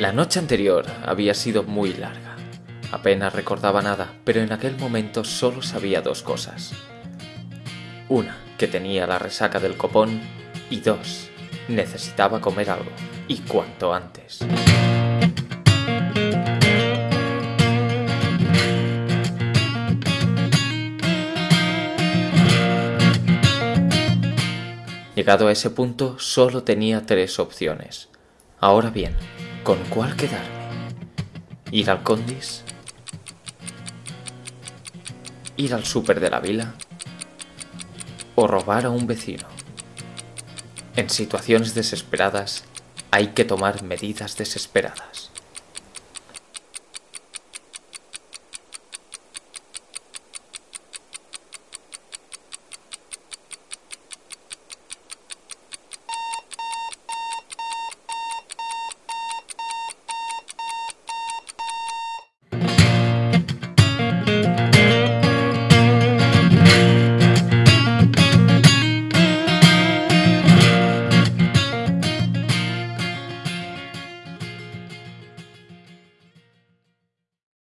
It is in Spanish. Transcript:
La noche anterior había sido muy larga. Apenas recordaba nada, pero en aquel momento solo sabía dos cosas. Una, que tenía la resaca del copón, y dos, necesitaba comer algo, y cuanto antes. Llegado a ese punto, solo tenía tres opciones. Ahora bien, ¿con cuál quedarme? ¿Ir al Condis? ¿Ir al súper de la vila? ¿O robar a un vecino? En situaciones desesperadas hay que tomar medidas desesperadas.